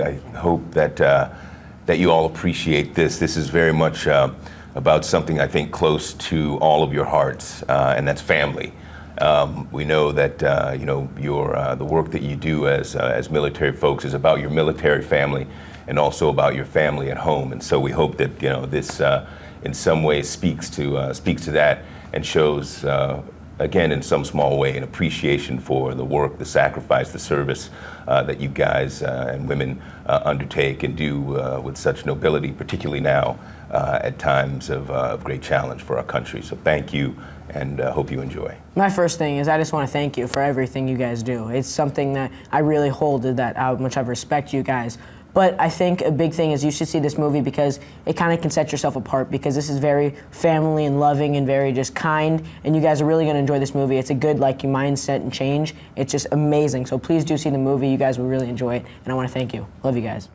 I hope that, uh, that you all appreciate this. This is very much uh, about something I think close to all of your hearts, uh, and that's family. Um, we know that uh, you know your uh, the work that you do as uh, as military folks is about your military family, and also about your family at home. And so we hope that you know this in some way speaks to speaks to that and shows. Uh, again, in some small way, an appreciation for the work, the sacrifice, the service uh, that you guys uh, and women uh, undertake and do with such nobility, particularly now at times of, of great challenge for our country. So thank you and uh, hope you enjoy. My first thing is I just want to thank you for everything you guys do. It's something that I really hold that how much I respect you guys. But I think a big thing is you should see this movie because it kind of can set yourself apart because this is very family and loving and very just kind and you guys are really going to enjoy this movie. It's a good like mindset and change. It's just amazing. So please do see the movie. You guys will really enjoy it and I want to thank you. Love you guys.